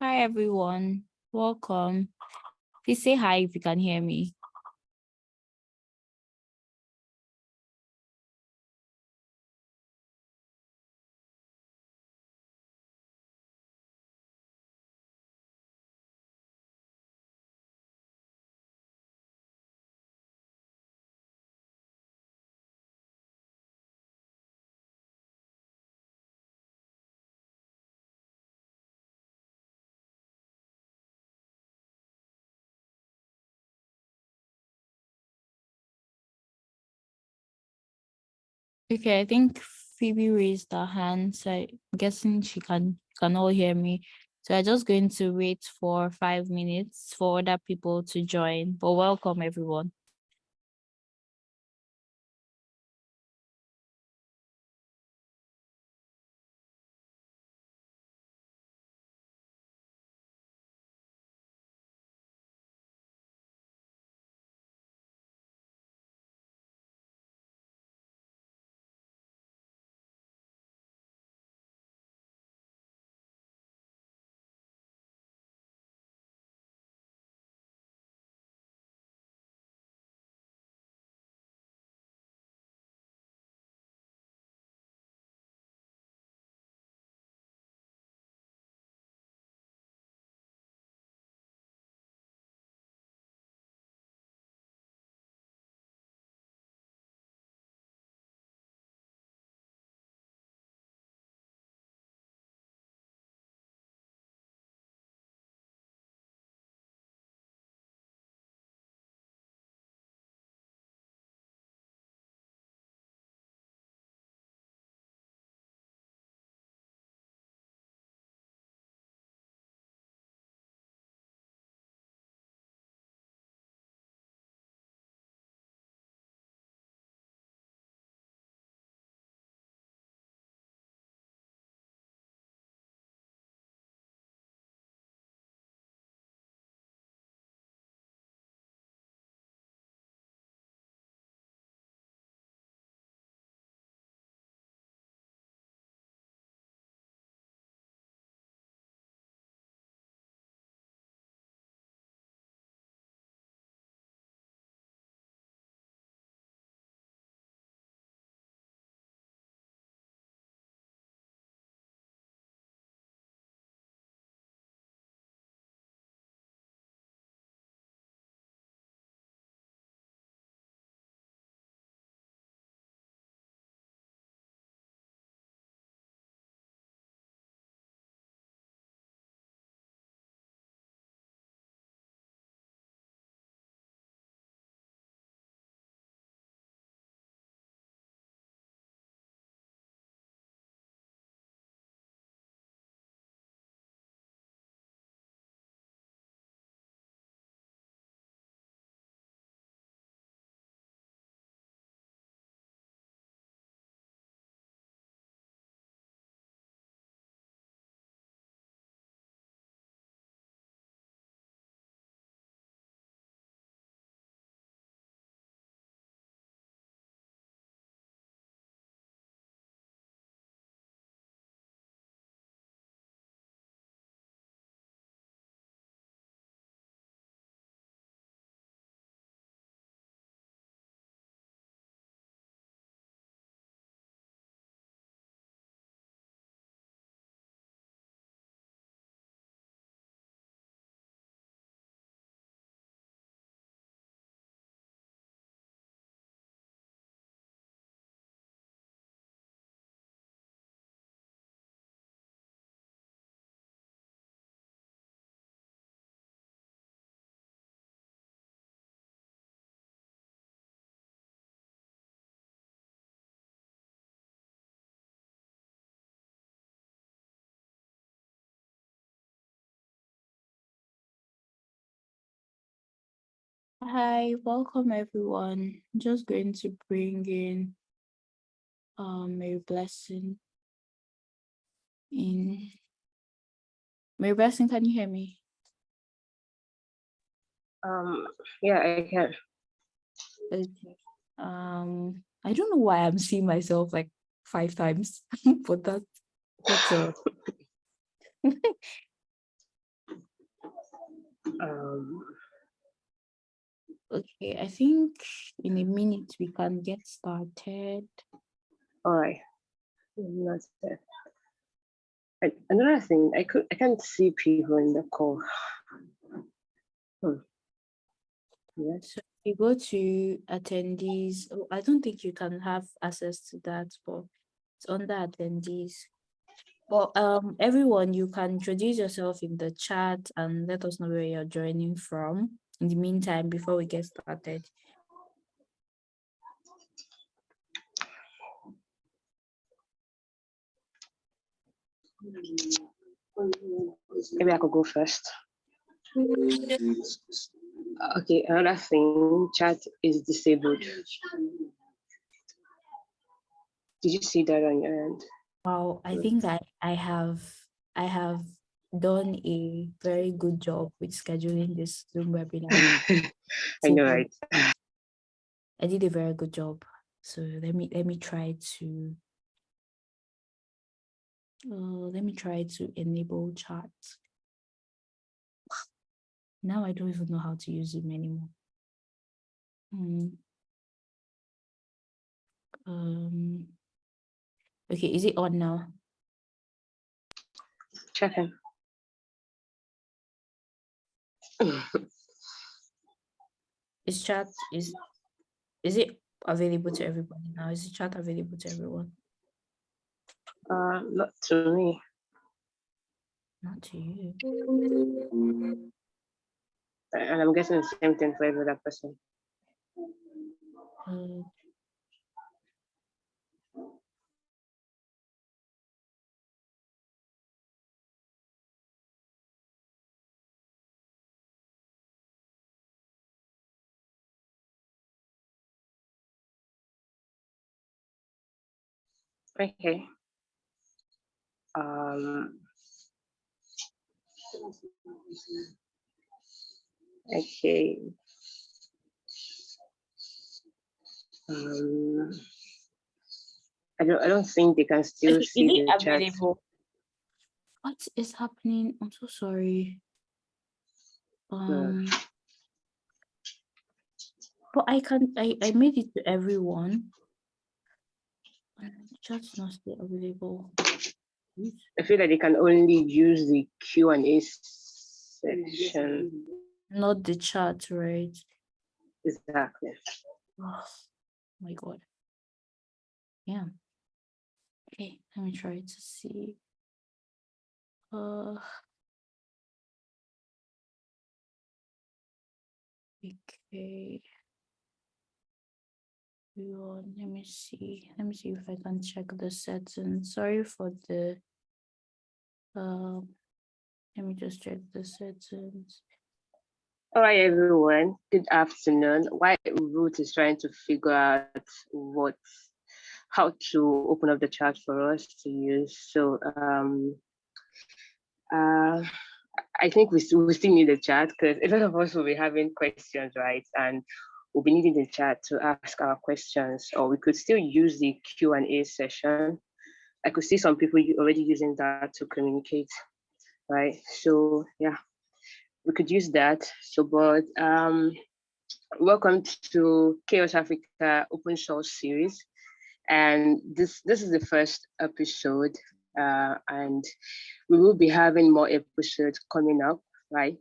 Hi, everyone. Welcome. Please say hi if you can hear me. Okay, I think Phoebe raised her hand, so I'm guessing she can can all hear me. So I'm just going to wait for five minutes for other people to join. But welcome everyone. Hi, welcome everyone. I'm just going to bring in um Mary Blessing in. Mary Blessing, can you hear me? Um, yeah, I can. Okay. Um, I don't know why I'm seeing myself like five times, but that, that's a Um, Okay, I think in a minute we can get started. all right. Not. And another thing, I could I can't see people in the call. Hmm. Yes. So if you go to attendees. oh, I don't think you can have access to that, but it's under attendees. But um, everyone, you can introduce yourself in the chat and let us know where you're joining from. In the meantime, before we get started. Maybe I could go first. Okay, another thing, chat is disabled. Did you see that on your end? Wow, I think I I have I have done a very good job with scheduling this Zoom webinar. I know, right? I did a very good job. So let me let me try to uh, let me try to enable chat. Now I don't even know how to use Zoom anymore. Hmm. Um. Okay, is it on now? Checking. Is chat is is it available to everybody now? Is the chat available to everyone? Uh, not to me. Not to you. And I'm guessing the same thing for every other person. Uh, Okay. Um. Okay. Um. I don't. I don't think they can still is see the chat. What is happening? I'm so sorry. Um, but I can I I made it to everyone. Chat's not still available. I feel like they can only use the Q and A section. Not the chat, right? Exactly. Oh my god. Yeah. Okay, let me try to see. Uh okay. Let me see. Let me see if I can check the settings. Sorry for the um let me just check the settings. All right, everyone. Good afternoon. While Ruth is trying to figure out what, how to open up the chat for us to use. So, um, uh, I think we we still need the chat because a lot of us will be having questions, right? And we'll be needing the chat to ask our questions, or we could still use the Q and A session. I could see some people already using that to communicate, right? So, yeah we could use that. So, but um, welcome to CHAOSS Africa Open Source Series, and this this is the first episode, uh, and we will be having more episodes coming up, right?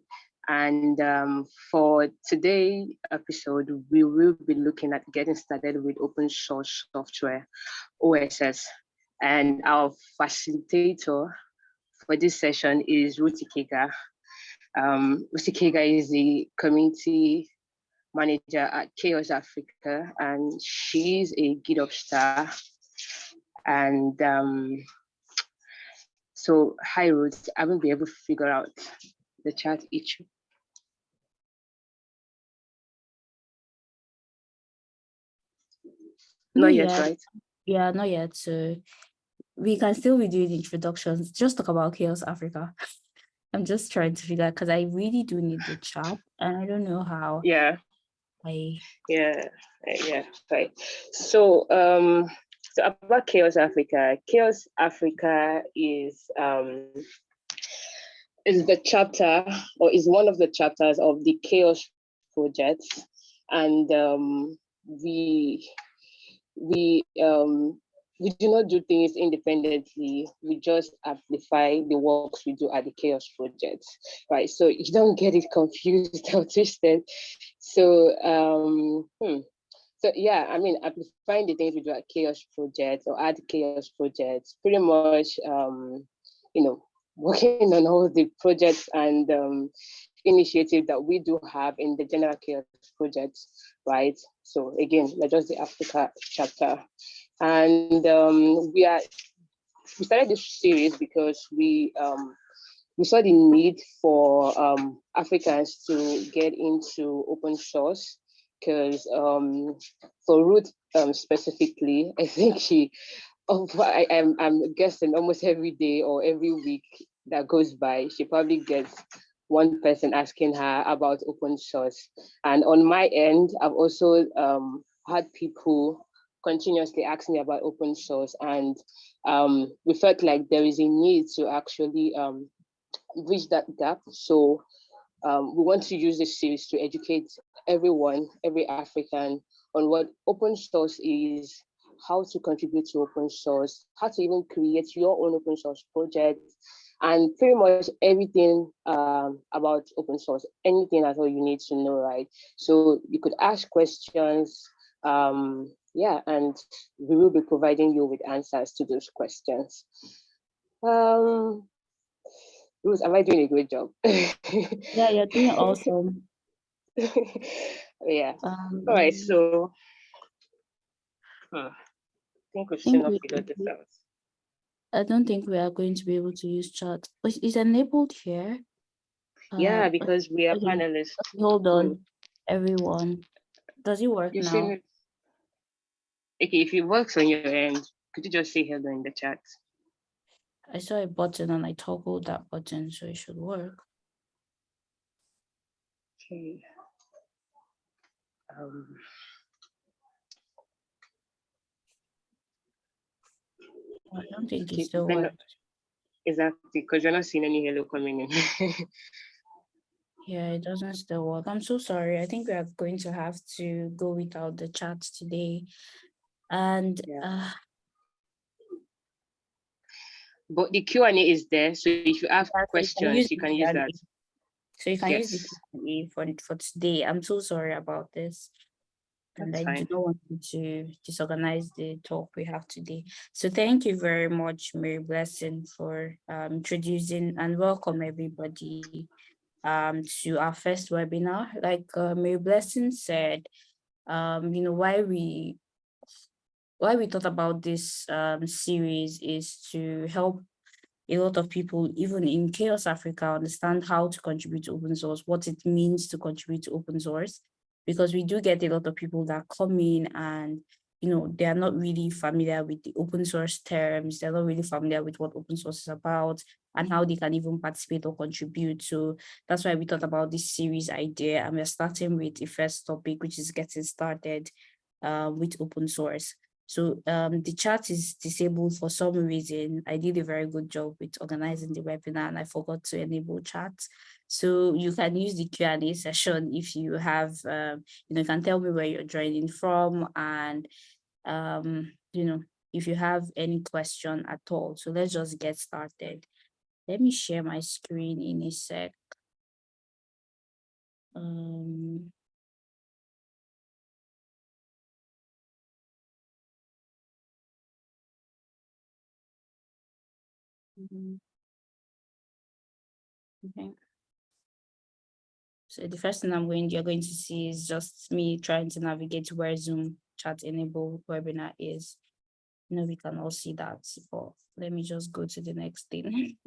And um, for today episode, we will be looking at getting started with open source software, OSS, and our facilitator for this session is Ruth Ikegah. Um, Ruth Ikegah is the community manager at CHAOSS Africa, and she's a GitHub star. And um, so, hi Ruth, I won't been able to figure out the chat issue. Not yet, yet. right? Yeah, not yet. So we can still be doing introductions. Just talk about CHAOSS Africa. I'm just trying to figure out because I really do need the chat and I don't know how Yeah, I yeah, yeah, right. So, um, so about CHAOSS Africa, CHAOSS Africa is um, is the chapter or is one of the chapters of the CHAOSS project and um, we we um, we do not do things independently. We just amplify the works we do at the CHAOSS Project, right? So you don't get it confused or twisted. So, um, hmm. so yeah, I mean, amplifying the things we do at CHAOSS Project or at CHAOSS Project, pretty much, um, you know, working on all the projects and um, initiative that we do have in the General CHAOSS Project, right? So again, we're just the Africa chapter. And um, we are we started this series because we um, we saw the need for um, Africans to get into open source because um, for Ruth um, specifically, I think she, oh, I, am I'm, I'm guessing almost every day or every week that goes by, she probably gets one person asking her about open source. And on my end, I've also um, had people continuously ask me about open source and um, we felt like there is a need to actually um, bridge that gap. So um, we want to use this series to educate everyone, every African on what open source is, how to contribute to open source, how to even create your own open source project, and pretty much everything um, about open source, anything at all you need to know, right? So you could ask questions, um, yeah, and we will be providing you with answers to those questions. Um, Ruth, am I doing a great job? yeah, you're doing awesome. yeah. Um, All right, so huh, think we should not figure this out. I don't think we are going to be able to use chat. It's enabled here. Yeah, Uh, because we are okay. panelists. hold on, everyone. Does it work you now? see, okay, if it works on your end, could you just say hello in the chat? I saw a button and I toggled that button, so it should work. Okay. Um, I don't think it still works. exactly, because you're not seeing any hello coming in. Yeah, it doesn't still work. I'm so sorry. I think we are going to have to go without the chat today. And Yeah. uh, but the Q and A is there, so if you have so you can questions, use you can use that. so you can use the Yes. For, for today. I'm so sorry about this. And That's I don't want to disorganize the talk we have today. So thank you very much, Mary Blessing, for um, introducing and welcome everybody um, to our first webinar. Like uh, Mary Blessing said, um, you know, why we why we thought about this um, series is to help a lot of people, even in CHAOSS Africa, understand how to contribute to open source, what it means to contribute to open source, because we do get a lot of people that come in and, you know, they are not really familiar with the open source terms, they're not really familiar with what open source is about and how they can even participate or contribute. So that's why we thought about this series idea and we're starting with the first topic, which is getting started uh, with open source. So um, the chat is disabled for some reason. I did a very good job with organizing the webinar and I forgot to enable chat. So you can use the Q&A session if you have, um, you know, you can tell me where you're joining from and, um, you know, if you have any question at all. So let's just get started. Let me share my screen in a sec. Um, Mhm. Okay. So the first thing I'm going, you're going to see is just me trying to navigate to where Zoom chat enable webinar is. You know, we can all see that, but let me just go to the next thing.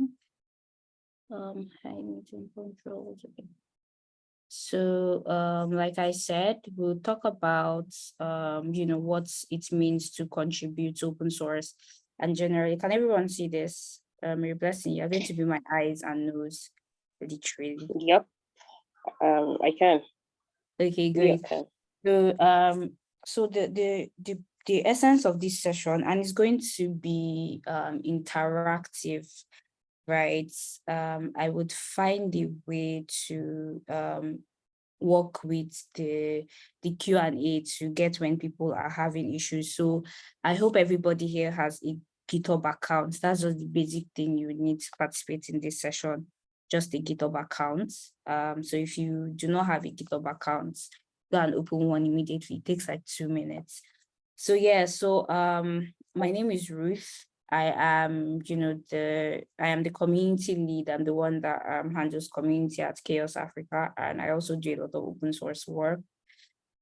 um, high meeting controls. Okay. So, um, like I said, we'll talk about, um, you know, what it means to contribute to open source and generally, can everyone see this? Um, your blessing, you're going to be my eyes and nose, literally. Yep. Um, I can. Okay, great. Can. So, um, so the, the, the, the essence of this session, and it's going to be um, interactive. right, um, I would find a way to um, work with the the Q and A to get when people are having issues. So I hope everybody here has a GitHub account. That's just the basic thing you need to participate in this session, just a GitHub account. Um, so if you do not have a GitHub account, go and open one immediately. It takes like two minutes. So yeah, so um, my name is Ruth. I am, you know, the I am the community lead. I'm the one that um, handles community at CHAOSS Africa, and I also do a lot of open source work.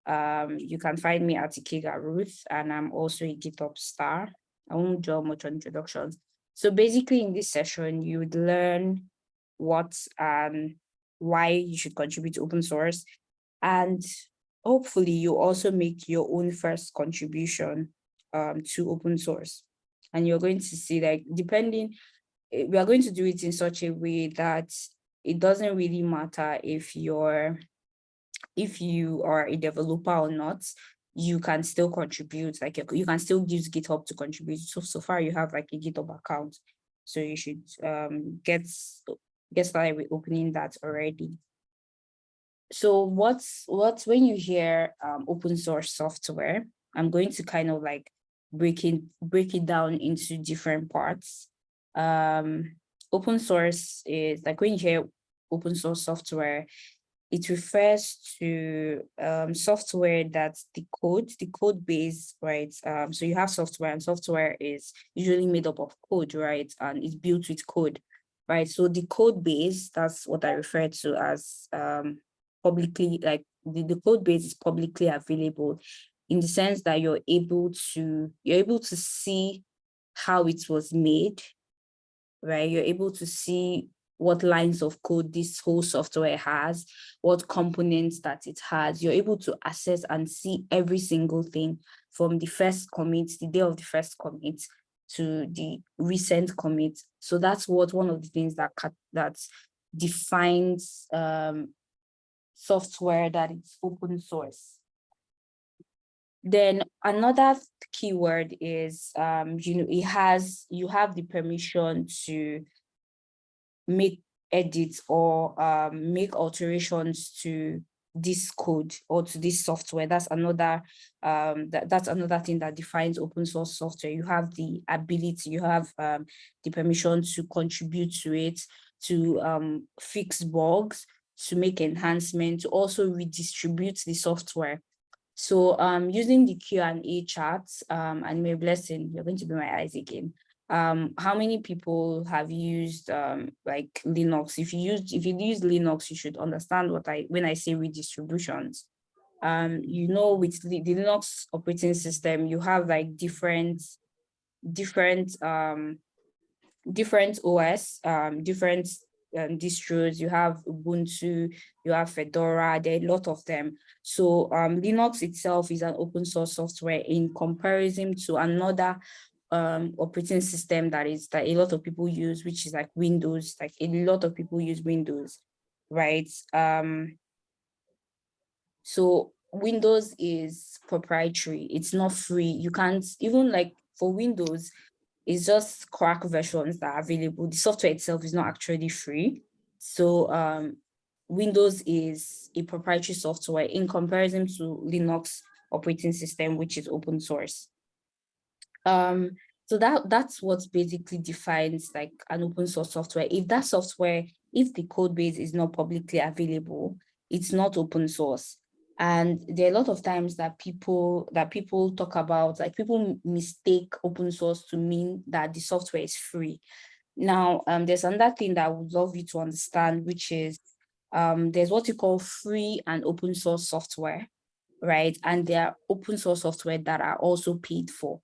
Um, you can find me at Ikegah Ruth, and I'm also a GitHub star. I won't draw much on introductions. So basically, in this session, you would learn what and why you should contribute to open source, and hopefully, you also make your own first contribution um, to open source. And you're going to see like depending eh, we are going to do it in such a way that it doesn't really matter if you're if you are a developer or not you can still contribute like you can still use github to contribute. So so far you have like a github account. So you should um get get with opening that already so what's what's when you hear um, open source software i'm going to kind of like break it, break it down into different parts. Um, open source is like when you hear open source software, it refers to um, software that's the code, the code base, right? Um, so you have software and software is usually made up of code, right? And it's built with code, right? So the code base, that's what I refer to as um, publicly, like the, the code base is publicly available in the sense that you're able to you're able to see how it was made right you're able to see what lines of code this whole software has what components that it has you're able to access and see every single thing from the first commit the day of the first commit to the recent commit. So that's what one of the things that that defines um, software that is open source. Then another keyword is, um, you know, it has, you have the permission to make edits or um, make alterations to this code or to this software. That's another, um, that, that's another thing that defines open source software. You have the ability, you have um, the permission to contribute to it, to um, fix bugs, to make enhancements, to also redistribute the software so um, using the Q&A charts, um, and Mary Blessing, you're going to be my eyes again. Um, how many people have used um, like Linux? If you use if you use Linux, you should understand what I when I say redistributions. Um, you know, with the, Linux operating system, you have like different different um different OS, um, different um, distros, you have Ubuntu, you have Fedora, there are a lot of them. So um, Linux itself is an open source software in comparison to another um, operating system that is that a lot of people use, which is like Windows, like a lot of people use Windows, right? Um, so Windows is proprietary, it's not free. You can't even like for Windows, it's just crack versions that are available. The software itself is not actually free. So um, Windows is a proprietary software in comparison to Linux operating system, which is open source. Um, so that that's what basically defines like an open source software. If that software, if the code base is not publicly available, it's not open source. And there are a lot of times that people that people talk about, like people mistake open source to mean that the software is free. Now, um, there's another thing that I would love you to understand, which is um, there's what you call free and open source software, right? And there are open source software that are also paid for,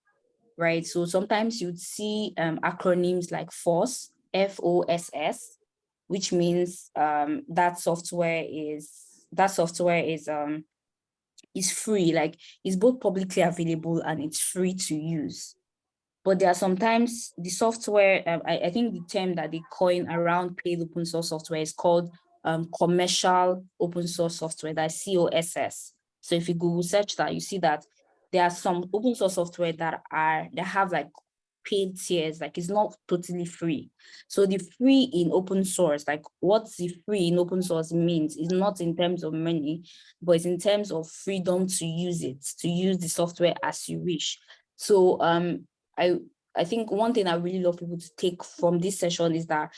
right? So sometimes you'd see um, acronyms like FOSS, F-O-S-S, which means um, that software is that software is um is free, like it's both publicly available and it's free to use. But there are sometimes the software, um, I, I, think the term that they coin around paid open source software is called um, commercial open source software, that's COSS. So if you Google search that, you see that there are some open source software that are, that have like paid tiers, like it's not totally free. So the free in open source, like what's the free in open source means is not in terms of money, but it's in terms of freedom to use it, to use the software as you wish. So um, I, I think one thing I really love people to take from this session is that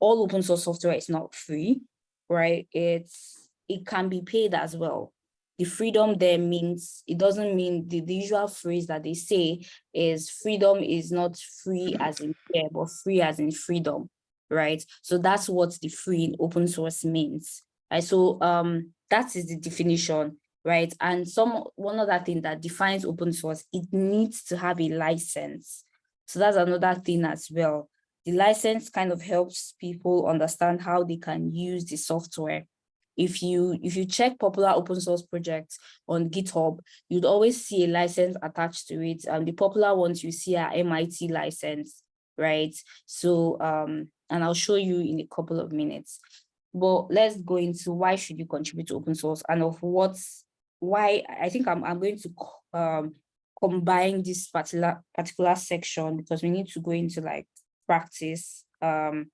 all open source software is not free, right? It's, it can be paid as well the freedom there means, it doesn't mean the, the usual phrase that they say is freedom is not free as in fair, but free as in freedom, right? So that's what the free in open source means. Right? So um, that is the definition, right? And some one other thing that defines open source, it needs to have a license. So that's another thing as well. The license kind of helps people understand how they can use the software if you if you check popular open source projects on GitHub, you'd always see a license attached to it. And the popular ones you see are MIT license, right? So um, and I'll show you in a couple of minutes. But let's go into why should you contribute to open source and of what's why I think I'm I'm going to um combine this particular particular section because we need to go into like practice um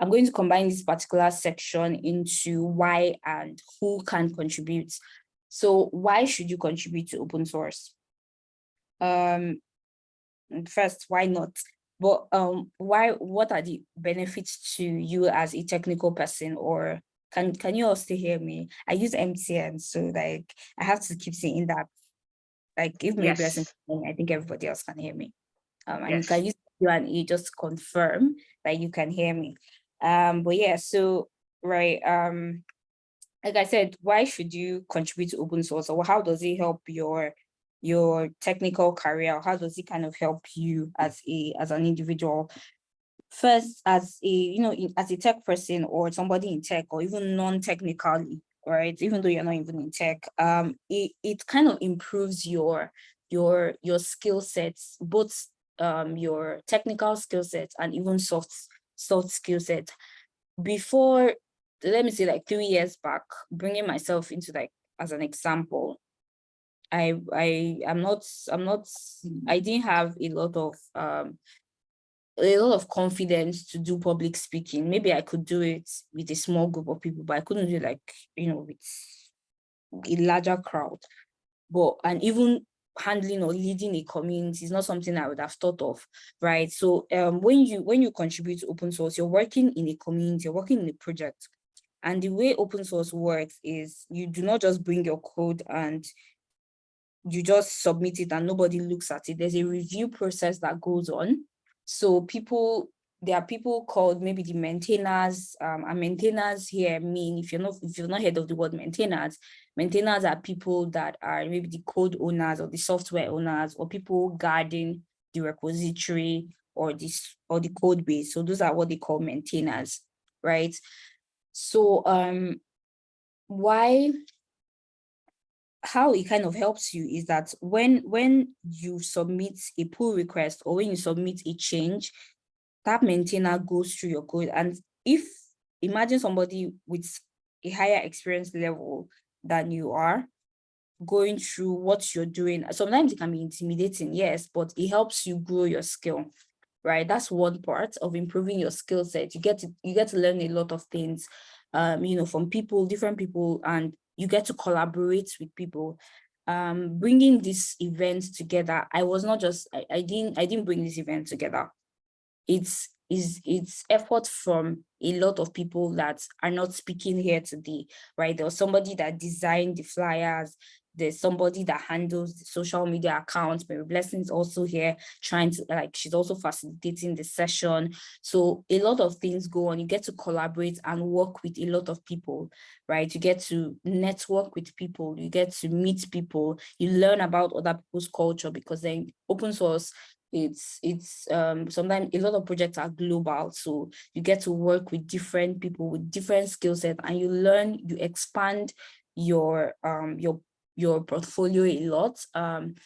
I'm going to combine this particular section into why and who can contribute. So why should you contribute to open source? Um, first, why not? But um, why? What are the benefits to you as a technical person? Or can can you all still hear me? I use MTN, so like I have to keep saying that. Like if maybe yes. I think everybody else can hear me. Um, and yes. you can use you just confirm that you can hear me. Um, but yeah, so right, um, like I said, why should you contribute to open source or how does it help your your technical career? How does it kind of help you as a as an individual? First, as a you know, as a tech person or somebody in tech or even non-technically, right? Even though you're not even in tech, um, it it kind of improves your your your skill sets, both um your technical skill sets and even soft soft skill set. Before let me say like three years back bringing myself into like as an example i i I'm not i'm not i didn't have a lot of um a lot of confidence to do public speaking. Maybe i could do it with a small group of people but i couldn't do like you know with a larger crowd. But and even handling or leading a community is not something I would have thought of, right? So um, when you when you contribute to open source, you're working in a community, you're working in a project. And the way open source works is you do not just bring your code and you just submit it and nobody looks at it. There's a review process that goes on. So people there are people called maybe the maintainers um, and maintainers here mean if you're not if you're not heard of the word maintainers maintainers are people that are maybe the code owners or the software owners or people guarding the repository or this or the code base so those are what they call maintainers right so um why how it kind of helps you is that when when you submit a pull request or when you submit a change that maintainer goes through your code. And if, imagine somebody with a higher experience level than you are, going through what you're doing. Sometimes it can be intimidating, yes, but it helps you grow your skill, right? That's one part of improving your skill set. You get to you get to learn a lot of things, um, you know, from people, different people, and you get to collaborate with people. Um, bringing this event together, I was not just I, I didn't I didn't bring this event together it's is it's effort from a lot of people that are not speaking here today, right? There was somebody that designed the flyers, there's somebody that handles the social media accounts, Mary Blessing's also here trying to like she's also facilitating the session. So a lot of things go on. You get to collaborate and work with a lot of people, right? You get to network with people, you get to meet people, you learn about other people's culture because then open source it's it's um sometimes a lot of projects are global so you get to work with different people with different skill sets and you learn you expand your um your your portfolio a lot. Um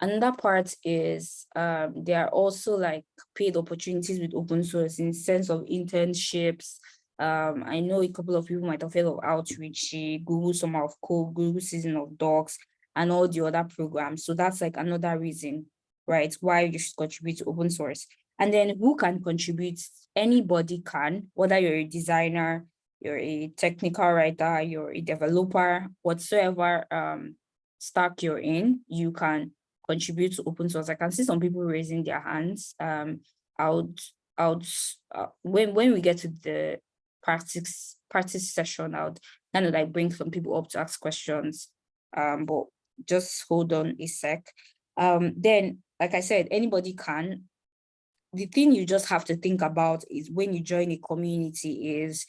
another part is um there are also like paid opportunities with open source in sense of internships. Um i know a couple of people might have heard of Outreachy google summer of code google season of docs and all the other programs. So that's like another reason right? Why you should contribute to open source. And then who can contribute? Anybody can, whether you're a designer, you're a technical writer, you're a developer, whatsoever um, stack you're in, you can contribute to open source. I can see some people raising their hands. Um, I would, I would, uh, when, when we get to the practice, practice session, I would kind of like bring some people up to ask questions. Um, but just hold on a sec. Um, then, like I said, anybody can. The thing you just have to think about is when you join a community is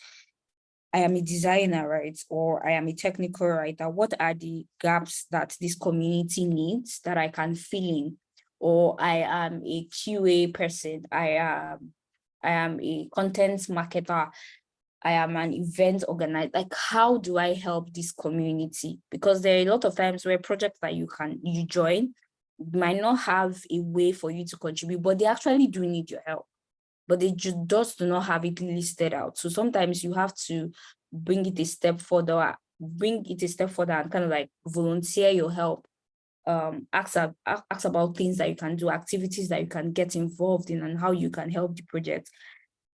I am a designer, right? Or I am a technical writer. What are the gaps that this community needs that I can fill in? Or I am a QA person. I am, I am a content marketer. I am an event organizer. Like, how do I help this community? Because there are a lot of times where projects that you can you join might not have a way for you to contribute, but they actually do need your help but they ju- just do not have it listed out. So sometimes you have to bring it a step further, bring it a step further and kind of like volunteer your help. Um, ask, ask about things that you can do, activities that you can get involved in and how you can help the project.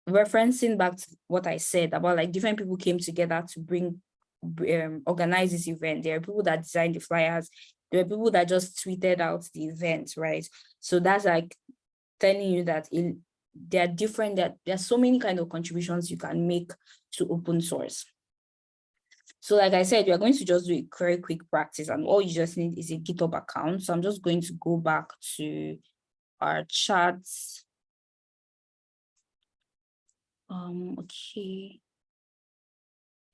Referencing back to what I said about like different people came together to bring, um, organize this event. There are people that designed the flyers. There are people that just tweeted out the event, right? So that's like telling you that in there are different that there are so many kind of contributions you can make to open source. So like I said, you're going to just do a very quick practice and all you just need is a GitHub account. So I'm just going to go back to our chats. Um, okay.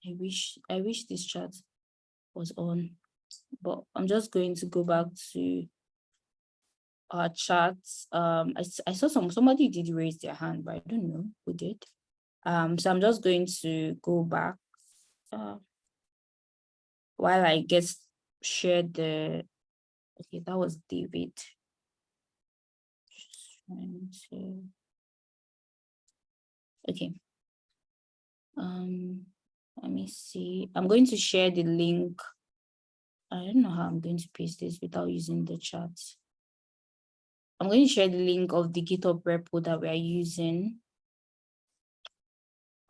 I wish I wish this chat was on, but I'm just going to go back to our chats. Um, I, I saw some somebody did raise their hand, but I don't know who did. Um, so I'm just going to go back. Uh, while I guess shared the. Okay, that was David. Just trying to. Okay. Um, let me see. I'm going to share the link. I don't know how I'm going to paste this without using the chat. I'm going to share the link of the GitHub repo that we are using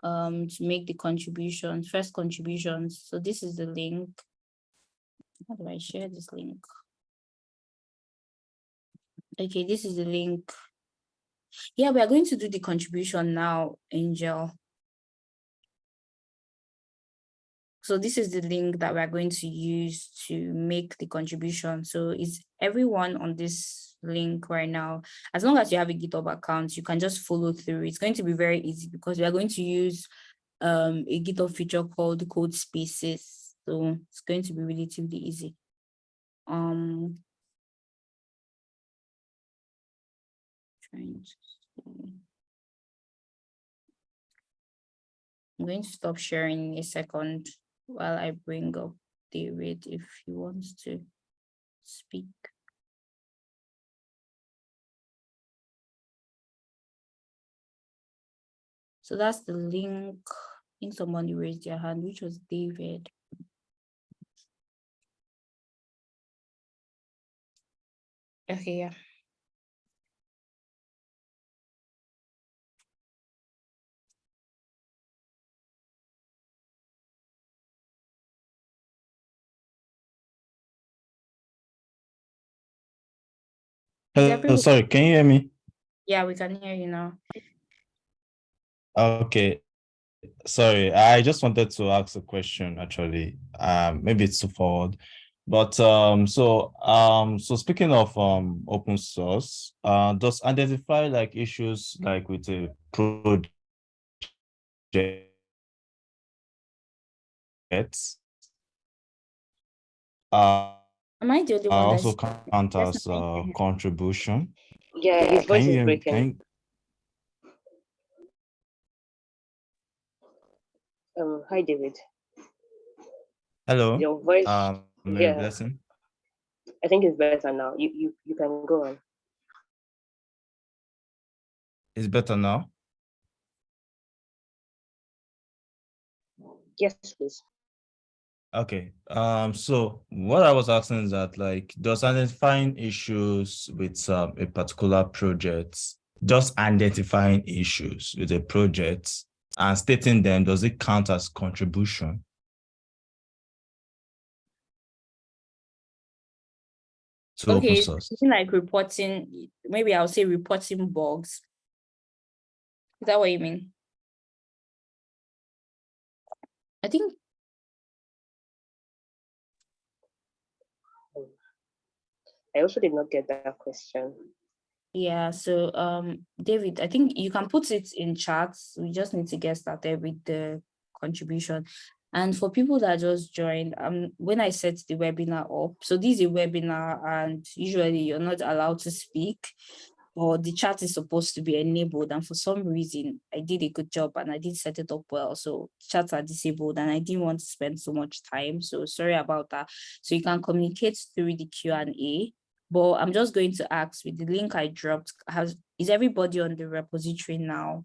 um, to make the contributions, first contributions. So this is the link. How do I share this link? Okay, this is the link. Yeah, we are going to do the contribution now, Angel. So this is the link that we're going to use to make the contribution. So it's everyone on this link right now. As long as you have a GitHub account, you can just follow through. It's going to be very easy because we are going to use um, a GitHub feature called code spaces. So it's going to be relatively easy. Um, trying to. I'm going to stop sharing in a second while I bring up David if he wants to speak. So that's the link. I think somebody raised their hand, which was David. Okay, yeah. Hello, everyone- sorry, can you hear me? Yeah, we can hear you now. Okay. Sorry, I just wanted to ask a question actually. Um, maybe it's too forward. But um, so um, so speaking of um open source, uh, does identify like issues like with a project uh, Am I the only one also that's? count Yes, as I uh, contribution? Yeah, his voice you is hear breaking. Can Um, hi, David. Hello? Your voice, Um, Mary yeah. Blessing. I think it's better now. You you you can go on. It's better now? Yes, please. Okay, um, so what I was asking is that like, does identifying issues with um, a particular project, just identifying issues with a project and stating them, does it count as contribution? To open Okay, source? like reporting, maybe I'll say reporting bugs. Is that what you mean? I think I also did not get that question. Yeah, so um, David, I think you can put it in chats. We just need to get started with the contribution. And for people that just joined, um, when I set the webinar up, so this is a webinar and usually you're not allowed to speak or the chat is supposed to be enabled. And for some reason, I did a good job and I did set it up well. So chats are disabled and I didn't want to spend so much time. So sorry about that. So you can communicate through the Q&A but I'm just going to ask with the link I dropped, has is everybody on the repository now?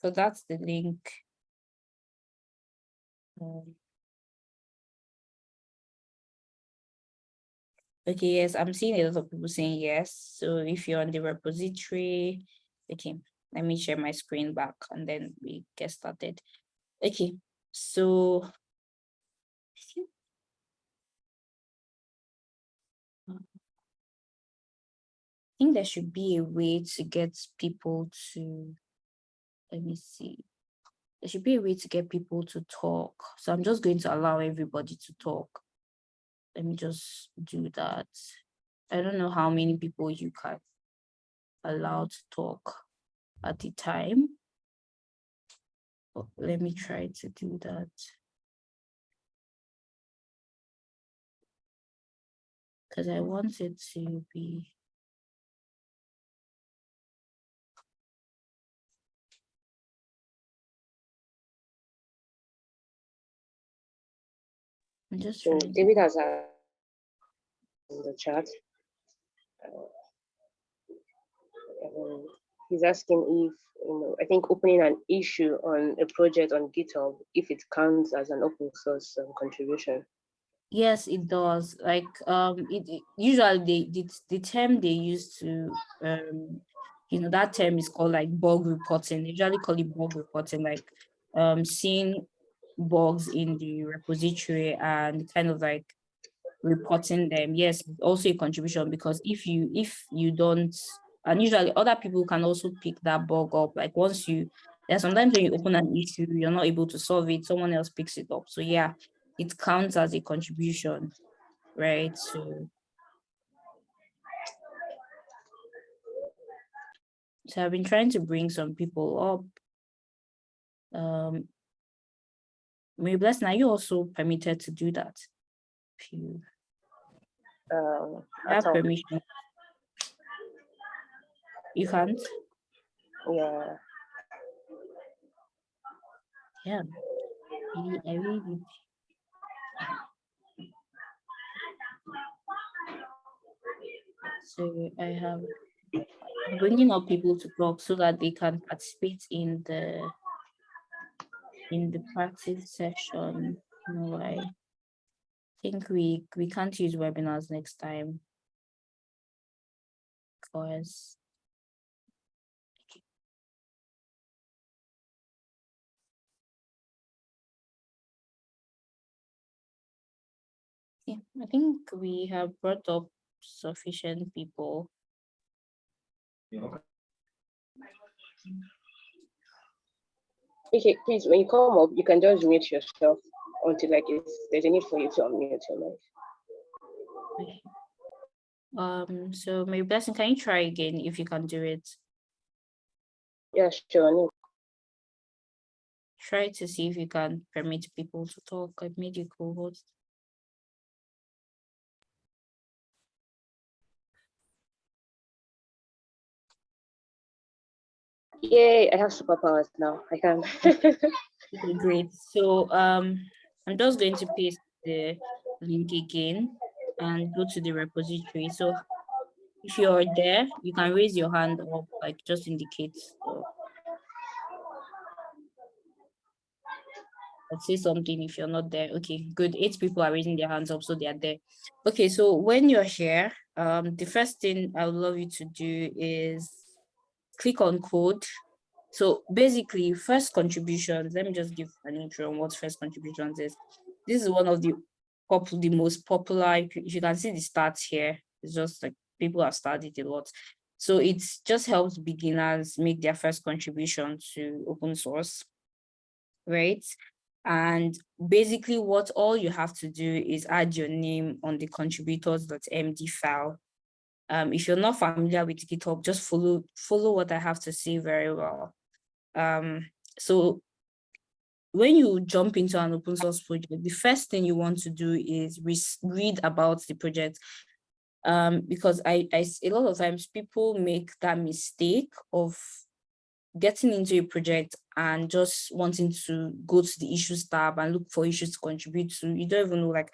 So that's the link. Um, okay, yes, I'm seeing a lot of people saying yes. So if you're on the repository, okay, let me share my screen back and then we get started. Okay, so I think there should be a way to get people to, let me see. There should be a way to get people to talk. So I'm just going to allow everybody to talk. Let me just do that. I don't know how many people you can allow to talk at the time. But let me try to do that. Because I want it to be. I'm just So trying. David has a in the chat. Uh, um, he's asking if you know I think opening an issue on a project on GitHub if it counts as an open source um, contribution. Yes, it does. Like um, it, it- usually the, the term they use to um, you know, that term is called like bug reporting. They usually call it bug reporting, like um, seeing bugs in the repository and kind of like reporting them. Yes, also a contribution because if you if you don't, and usually other people can also pick that bug up. Like once you, there's sometimes when you open an issue, you're not able to solve it, someone else picks it up. So yeah, it counts as a contribution, right? So, so I've been trying to bring some people up. Um, Mary Bless, now you also permitted to do that. If you Um, have permission. You can't? yeah. Yeah. Really, I really need- So I have bringing up people to talk so that they can participate in the in the practice session. You know, I think we we can't use webinars next time because I think we have brought up sufficient people. Okay, please, when you come up, you can just mute yourself until like it's, there's a need for you to unmute your mic. Okay. Um, so Mary Blessing, can you try again if you can do it? Yeah, sure. Try to see if you can permit people to talk. I've made you co-host. Yay, I have superpowers now. I can. Great. So um, I'm just going to paste the link again and go to the repository. So If you're there, you can raise your hand up, like just indicate. Let's say something if you're not there. Okay, good. Eight people are raising their hands up, so they are there. Okay, so when you're here, um, the first thing I would love you to do is click on code. So basically, first contributions, let me just give an intro on what first contributions is. This is one of the the most popular, you can see the stats here, it's just like people have studied a lot. So it just helps beginners make their first contribution to open source, right? And basically what all you have to do is add your name on the contributors.md file. Um, if you're not familiar with GitHub, just follow, follow what I have to say very well. Um, so when you jump into an open source project, the first thing you want to do is re read about the project. Um, because I, I, a lot of times people make that mistake of getting into a project and just wanting to go to the issues tab and look for issues to contribute to, you don't even know like,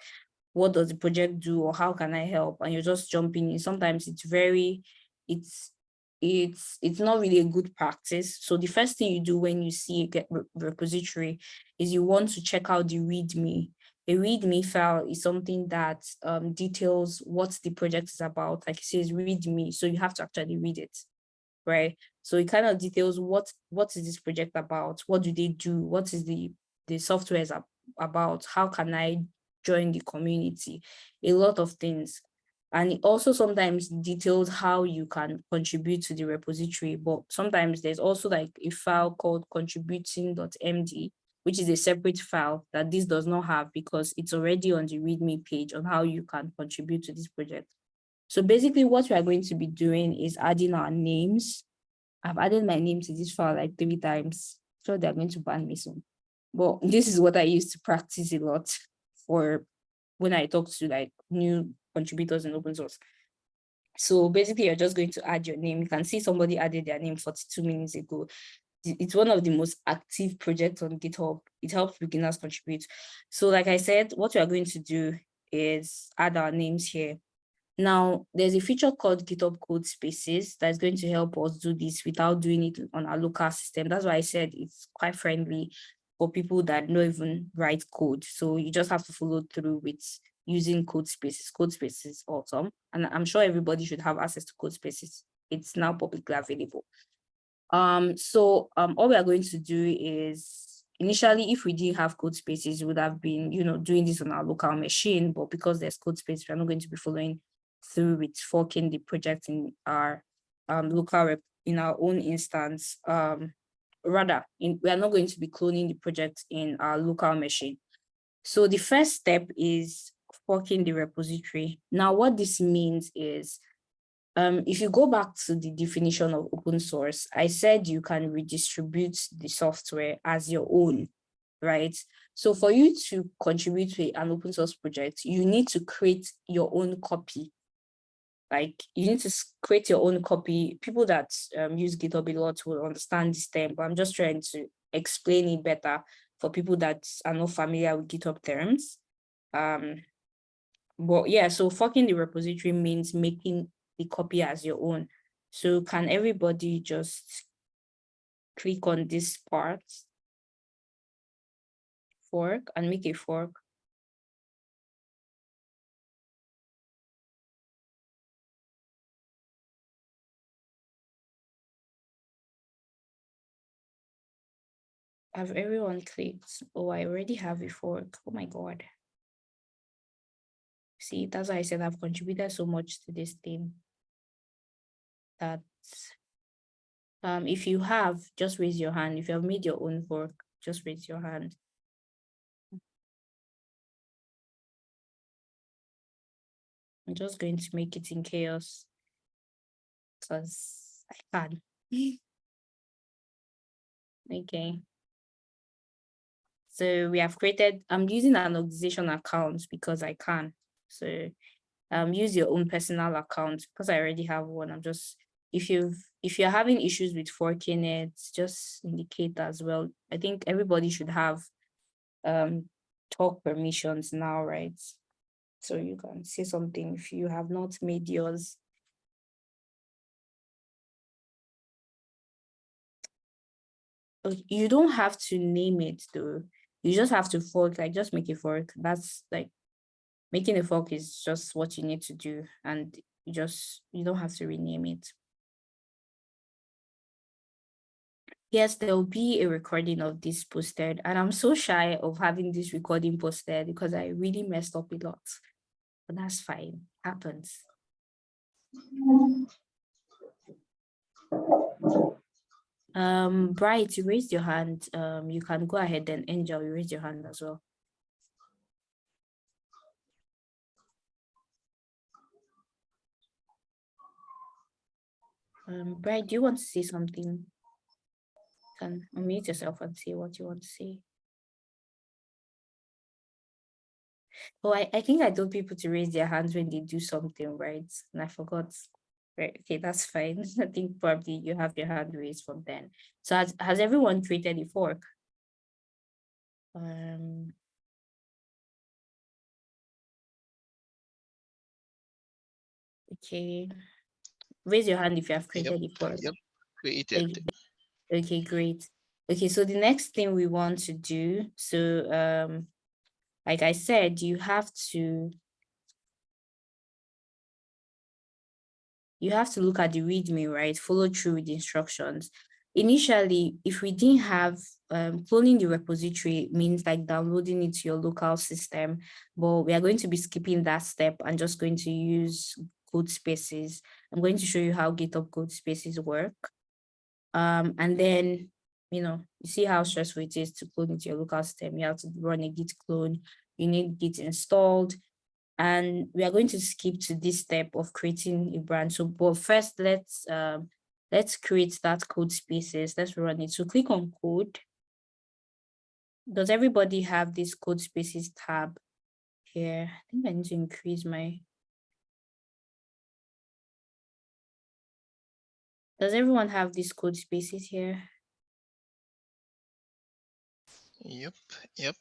what does the project do or how can I help? And you're just jumping in. Sometimes it's very, it's, it's, it's not really a good practice. So the first thing you do when you see a repository is you want to check out the README. A README file is something that um, details what the project is about. Like it says README, so you have to actually read it right? So it kind of details what what is this project about? What do they do? What is the the software is about? How can I join the community? A lot of things. And it also sometimes details how you can contribute to the repository, but sometimes there's also like a file called contributing.md, which is a separate file that this does not have because it's already on the README page on how you can contribute to this project. So basically what we are going to be doing is adding our names. I've added my name to this file like three times. So they're going to ban me soon. But this is what I used to practice a lot for when I talk to like new contributors in open source. So basically you're just going to add your name. You can see somebody added their name 42 minutes ago. It's one of the most active projects on GitHub. It helps beginners contribute. So like I said, what we are going to do is add our names here. Now, there's a feature called GitHub Code Spaces that's going to help us do this without doing it on our local system. That's why I said it's quite friendly for people that don't even write code. So you just have to follow through with using code spaces. Code spaces awesome. And I'm sure everybody should have access to code spaces. It's now publicly available. Um, so um, all we are going to do is initially, if we didn't have code spaces, we would have been, you know, doing this on our local machine, but because there's code space, we're not going to be following through with forking the project in our um, local in our own instance. Um, rather, in, we are not going to be cloning the project in our local machine. So the first step is forking the repository. Now, what this means is, um, if you go back to the definition of open source, I said you can redistribute the software as your own, right? So for you to contribute to an open source project, you need to create your own copy like you need to create your own copy. People that um, use GitHub a lot will understand this term, but I'm just trying to explain it better for people that are not familiar with GitHub terms. Um, but yeah, so forking the repository means making the copy as your own. So can everybody just click on this part, fork and make a fork? Have everyone clicked? Oh, I already have a fork. Oh my God. See, that's why I said I've contributed so much to this team. That um, if you have, just raise your hand. If you have made your own fork, just raise your hand. I'm just going to make it in CHAOSS because I can. okay. So we have created, I'm using an organization account because I can. So um, use your own personal account because I already have one. I'm just, if you've, if you're having issues with forking it, just indicate as well. I think everybody should have um, talk permissions now, right? So you can say something if you have not made yours. Oh, you don't have to name it though. You just have to fork, like just make a fork. That's like making a fork is just what you need to do and you just you don't have to rename it. Yes, there will be a recording of this posted and I'm so shy of having this recording posted because I really messed up a lot. But that's fine, happens. Um, Bright, you raised your hand. Um, you can go ahead and Angel, you raised your hand as well. Um, Bright, do you want to say something? You Can unmute yourself and say what you want to say. Oh, I, I think I told people to raise their hands when they do something, right? And I forgot. Right, okay, that's fine. I think probably you have your hand raised from then. So has, has everyone created a fork? Um. Okay. Raise your hand if you have created a fork. Yep, created. Okay, okay, great. Okay, so the next thing we want to do, so um, like I said, you have to you have to look at the README, right? Follow through with the instructions. Initially, if we didn't have um, cloning the repository means like downloading it to your local system, but we are going to be skipping that step and just going to use code spaces. I'm going to show you how GitHub code spaces work. Um, and then, you know, you see how stressful it is to clone into your local system. You have to run a git clone, you need git installed, and we are going to skip to this step of creating a branch. So, but first, let's um, let's create that code spaces. Let's run it. So click on code. Does everybody have this code spaces tab here? I think I need to increase my. Does everyone have these code spaces here? Yep, yep.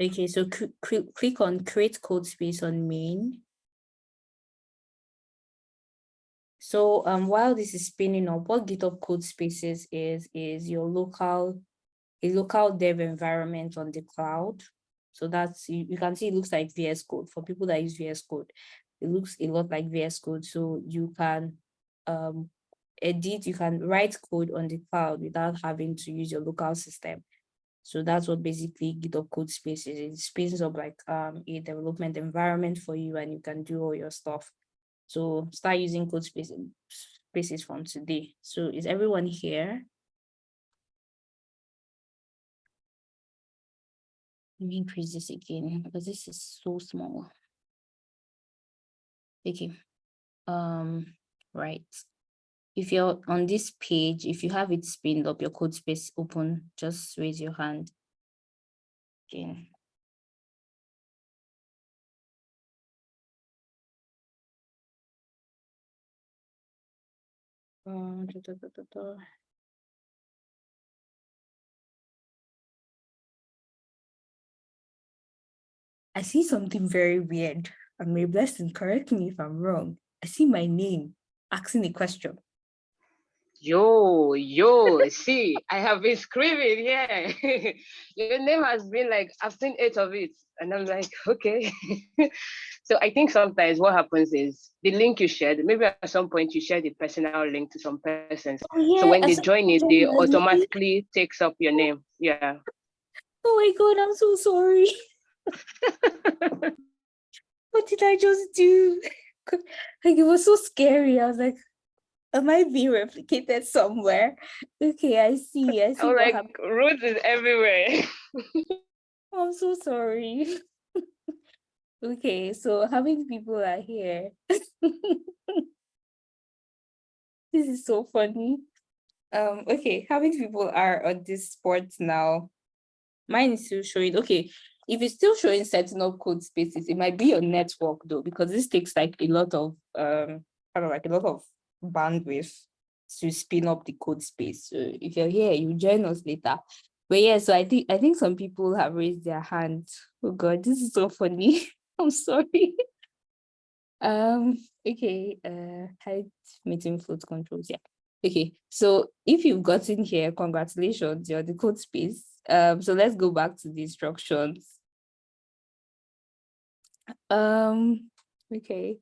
Okay, so cl- cl- click on create code space on main. So um, while this is spinning up, what GitHub code spaces is, is your local, a local dev environment on the cloud. So that's, you, you can see it looks like VS Code. For people that use VS Code, it looks a lot like VS Code. So you can um, edit, you can write code on the cloud without having to use your local system. So that's what basically GitHub code space is. It spaces up like um, a development environment for you and you can do all your stuff. So start using code spaces, spaces from today. So is everyone here? Let me increase this again because this is so small. Okay. Um, right. If you're on this page, if you have it spinned up, your code space open, just raise your hand. Okay. Uh. I see something very weird. And Mary Blessing correct me if I'm wrong. I see my name asking a question. Yo, yo, see, I have been screaming yeah. Your name has been like, I've seen eight of it. And I'm like, okay. so I think sometimes what happens is the link you shared, maybe at some point you share the personal link to some persons. Oh, yeah, So when they join it, they automatically takes up your name. Yeah. Oh my god, I'm so sorry. What did I just do? Like it was so scary. I was like, am I being replicated somewhere? Okay, I see. I see I'm like, happened. Ruth is everywhere. I'm so sorry. okay, so how many people are here? this is so funny. Um, okay, how many people are on this sport now? Mine is still showing. Okay, if it's still showing setting up code spaces, it might be your network though, because this takes like a lot of um kind of like a lot of bandwidth to spin up the code space. So if you're here, you join us later. But yeah, so I think I think some people have raised their hands. Oh god, this is so funny. I'm sorry. um, okay, uh hide meeting float controls. Yeah. Okay, so if you've gotten here, congratulations, you're the code space. Um, so let's go back to the instructions. Um, okay.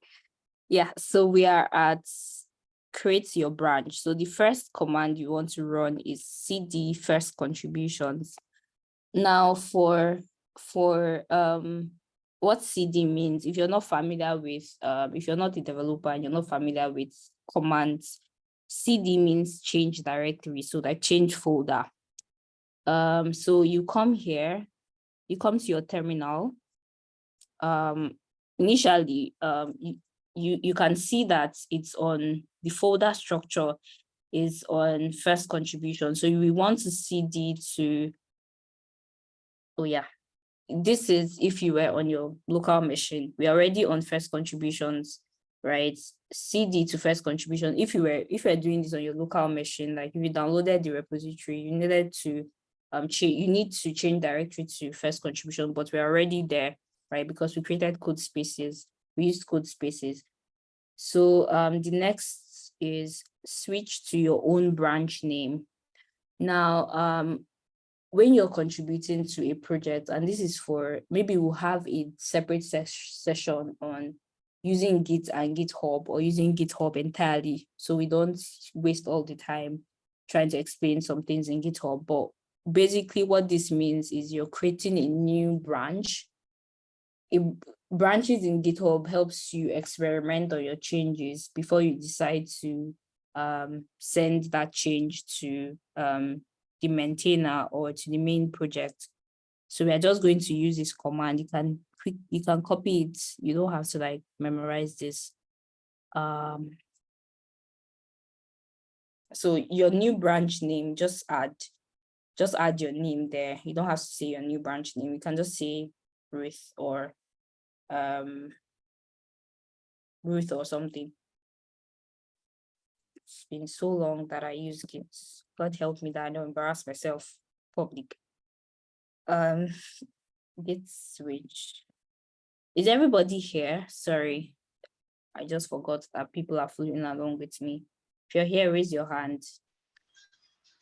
Yeah, so we are at create your branch. So the first command you want to run is cd first contributions. Now for for um what cd means, if you're not familiar with um if you're not a developer and you're not familiar with commands, cd means change directory, so that change folder. Um, so you come here, you come to your terminal. Um, initially, um, you, you, you can see that it's on the folder structure is on first contribution. So we want to cd to, oh yeah, this is if you were on your local machine, we're already on first contributions, right? CD to first contribution. If you were if you're doing this on your local machine, like if you downloaded the repository, you needed to um change you need to change directory to first contribution, but we're already there, right? Because we created code spaces, we used code spaces. So um the next is switch to your own branch name. Now um when you're contributing to a project, and this is for maybe we'll have a separate ses session on using Git and GitHub or using GitHub entirely. So we don't waste all the time trying to explain some things in GitHub. But basically what this means is you're creating a new branch. It, branches in GitHub helps you experiment on your changes before you decide to um, send that change to um, the maintainer or to the main project. So we are just going to use this command. You can quick, you can copy it. You don't have to like memorize this. Um, so your new branch name, just add, just add your name there. You don't have to say your new branch name. You can just say Ruth or um, Ruth or something. It's been so long that I use Git. God help me that I don't embarrass myself public. Um, Git switch. Is everybody here? Sorry, I just forgot that people are following along with me. If you're here, raise your hand.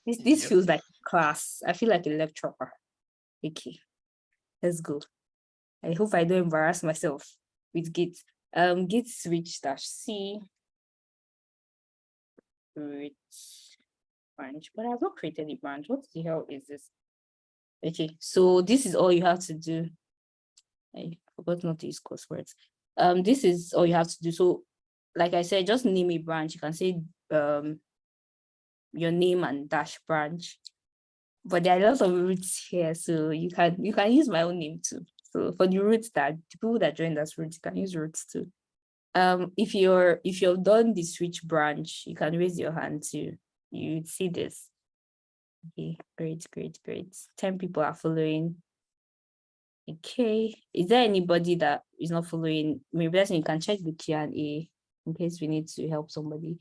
This, this Yep. feels like class. I feel like a lecturer. Okay, let's go. I hope I don't embarrass myself with Git. Um, Git switch dash C. Ruth branch, but I've not created a branch. What the hell is this? Okay, so this is all you have to do. I forgot not to use curse words. Um, this is all you have to do. So, like I said, just name a branch. You can say um your name and dash branch. But there are lots of Ruths here, so you can you can use my own name too. So for the Ruths that people that joined us Ruths, can use Ruths too. Um, if you're if you've done the switch branch, you can raise your hand too. You would see this. Okay, great, great, great. 10 people are following. Okay, is there anybody that is not following? Maybe that's you can check the Q&A in case we need to help somebody.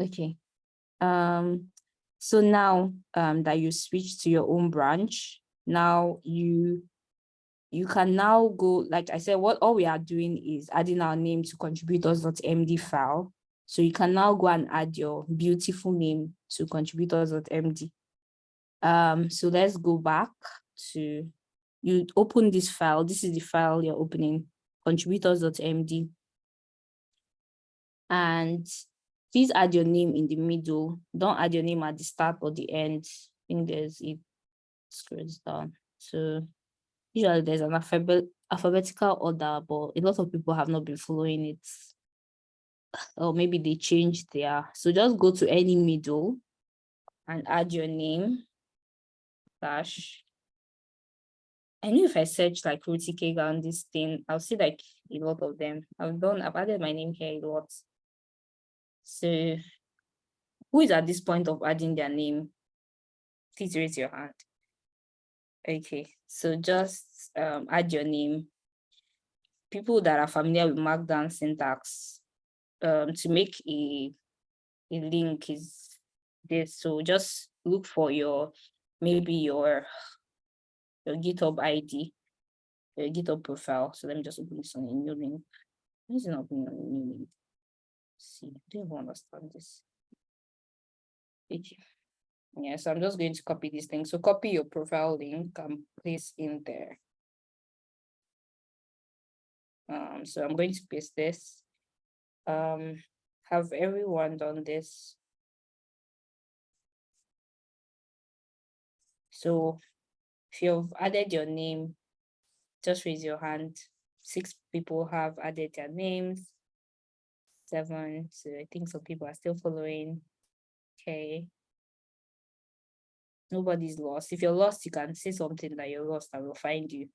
Okay. Um, so now um, that you switch to your own branch, now you you can now go, like I said, what all we are doing is adding our name to contributors.md file. So you can now go and add your beautiful name to contributors.md. Um, so let's go back to, you open this file. This is the file you're opening, contributors.md. And please add your name in the middle. Don't add your name at the start or the end. I think there's, it scrolls down. So usually there's an alphabet, alphabetical order, but a lot of people have not been following it or maybe they changed their so just go to any middle and add your name slash. I know if I search like Ruth Ikegah on this thing, I'll see like a lot of them. I've done, I've added my name here a lot. So who is at this point of adding their name? Please raise your hand. Okay, so just um, add your name. People that are familiar with Markdown syntax, um, to make a, a link is this. So just look for your, maybe your, your GitHub ID, your GitHub profile. So let me just open this on a new link. Why is not opening on a new link? See, I don't even understand this. Okay. Yeah, so I'm just going to copy this thing. So copy your profile link and place in there. Um, so I'm going to paste this. Um, have everyone done this? So if you've added your name, just raise your hand. Six people have added their names. Seven, so I think some people are still following. Okay. Nobody's lost. If you're lost, you can say something that you're lost and we'll find you.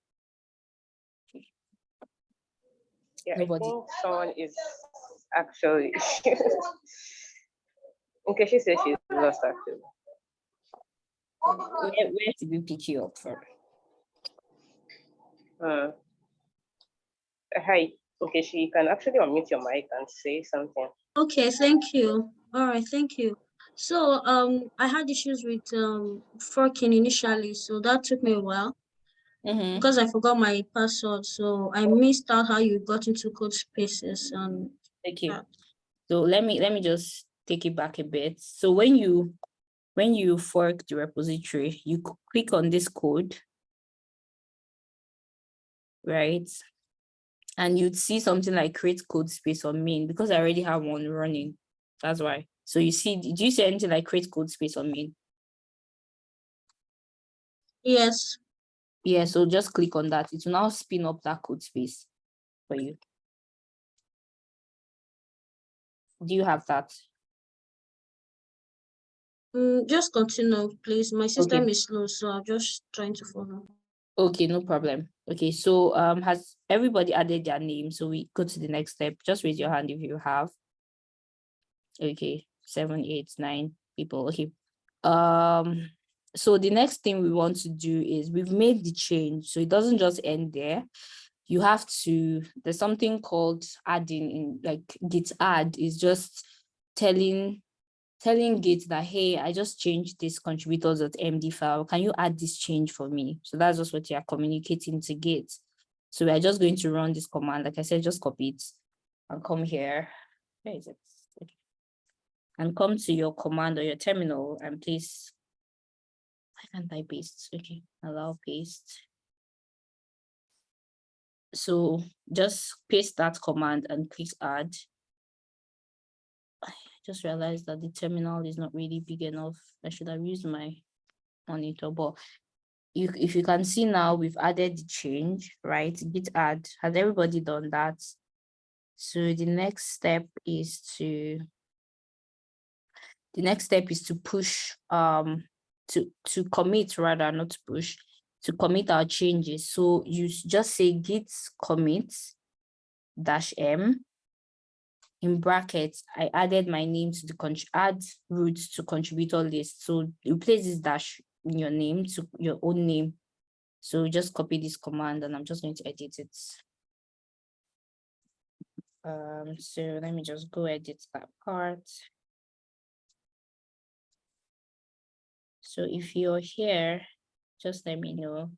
Yeah, Nobody. Someone is actually. okay, she says she's lost actually. Where, where did we pick you up from? Uh, hi. Okay, she can actually unmute your mic and say something. Okay, thank you. All right, thank you. So um, I had issues with um forking initially, so that took me a while Mhm. because I forgot my password. So I missed out how you got into code spaces and Thank you. Yeah. So let me let me just take it back a bit. So when you when you fork the repository, you click on this code, right? And you'd see something like create code space on main because I already have one running. That's why. So you see, did you see anything like create code space on main? yes, Yeah, so just click on that. It will now spin up that code space for you. Do you have that? mm, just continue, please. My system is slow, so I'm just trying to follow. Okay, no problem. Okay, so um, has everybody added their name? So we go to the next step. Just raise your hand if you have. Okay, seven, eight, nine people. Okay. Um, so the next thing we want to do is we've made the change, so it doesn't just end there. You have to, there's something called adding in like git add is just telling telling Git that, hey, I just changed this contributors.md file. Can you add this change for me? So that's just what you are communicating to Git. So we are just going to run this command. Like I said, just copy it and come here. Where is it? And come to your command or your terminal and please. Why can't I paste? Okay, allow paste. So just paste that command and click add I just realized that the terminal is not really big enough. I should have used my monitor, but you, if you can see now, we've added the change, right? Git add, has everybody done that? So the next step is to, the next step is to push, um, to, to commit rather, not to push, to commit our changes. So you just say git commit dash m in brackets, I added my name to the add Ruth to contributor list. So replace this dash in your name to your own name. So just copy this command and I'm just going to edit it. Um, so let me just go edit that part. So if you're here, just let me know.